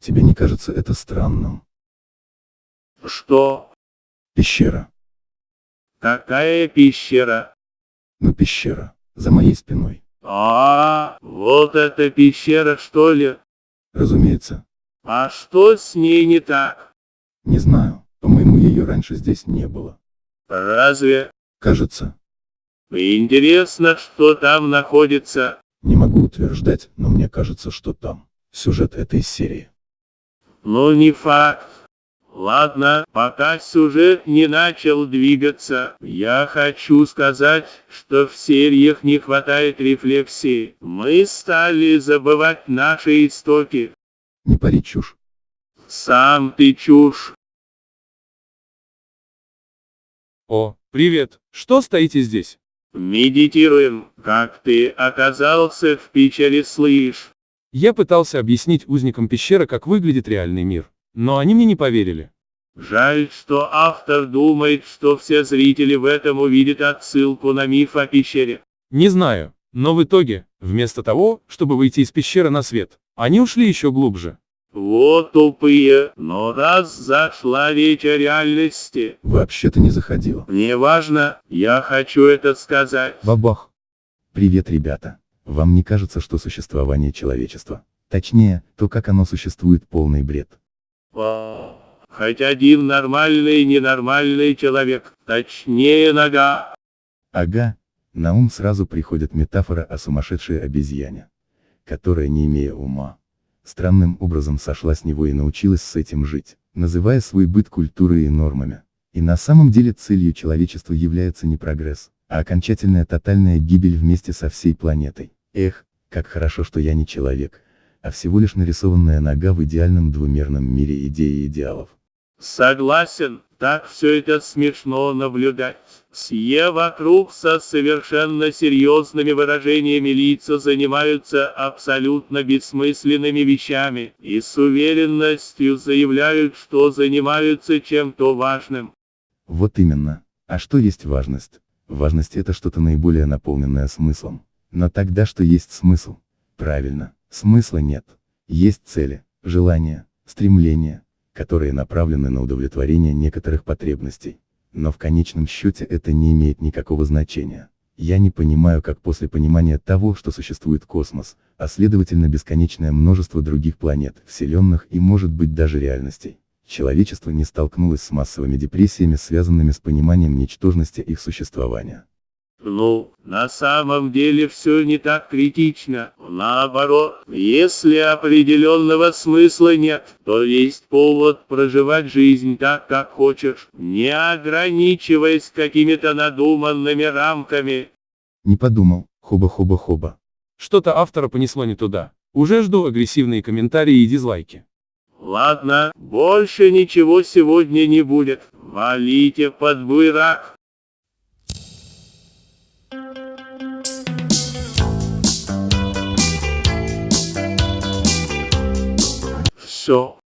Тебе не кажется это странным? Что? Пещера. Какая пещера? Ну пещера. За моей спиной. А, вот эта пещера, что ли? Разумеется. А что с ней не так? Не знаю. По-моему, ее раньше здесь не было. Разве? Кажется. Интересно, что там находится. Не могу утверждать, но мне кажется, что там. Сюжет этой серии. Ну не факт. Ладно, пока сюжет не начал двигаться, я хочу сказать, что в сериях не хватает рефлексии. Мы стали забывать наши истоки. Не пари чушь. Сам ты чушь. О, привет, что стоите здесь? Медитируем, как ты оказался в пещере, слышь. Я пытался объяснить узникам пещеры, как выглядит реальный мир, но они мне не поверили. Жаль, что автор думает, что все зрители в этом увидят отсылку на миф о пещере. Не знаю, но в итоге, вместо того, чтобы выйти из пещеры на свет, они ушли еще глубже. Вот тупые, но раз зашла речь о реальности, Вообще-то не заходил. неважно, я хочу это сказать. Бабах. Привет, ребята. Вам не кажется, что существование человечества, точнее, то, как оно существует, полный бред? Хоть один нормальный и ненормальный человек, точнее нога. Ага, на ум сразу приходит метафора о сумасшедшей обезьяне, которая, не имея ума, странным образом сошла с него и научилась с этим жить, называя свой быт культурой и нормами. И на самом деле целью человечества является не прогресс, а окончательная тотальная гибель вместе со всей планетой. Эх, как хорошо, что я не человек, а всего лишь нарисованная нога в идеальном двумерном мире идеи и идеалов. Согласен, так все это смешно наблюдать. Все вокруг со совершенно серьезными выражениями лица занимаются абсолютно бессмысленными вещами и с уверенностью заявляют, что занимаются чем-то важным. Вот именно. А что есть важность? Важность это что-то наиболее наполненное смыслом. Но тогда что есть смысл? Правильно, смысла нет. Есть цели, желания, стремления, которые направлены на удовлетворение некоторых потребностей. Но в конечном счете это не имеет никакого значения. Я не понимаю, как после понимания того, что существует космос, а следовательно бесконечное множество других планет, вселенных и может быть даже реальностей, человечество не столкнулось с массовыми депрессиями, связанными с пониманием ничтожности их существования. Ну, на самом деле все не так критично. Наоборот, если определенного смысла нет, то есть повод проживать жизнь так, как хочешь, не ограничиваясь какими-то надуманными рамками. Не подумал, хоба-хоба-хоба. Что-то автора понесло не туда. Уже жду агрессивные комментарии и дизлайки. Ладно, больше ничего сегодня не будет. Валите под буйрак. Все,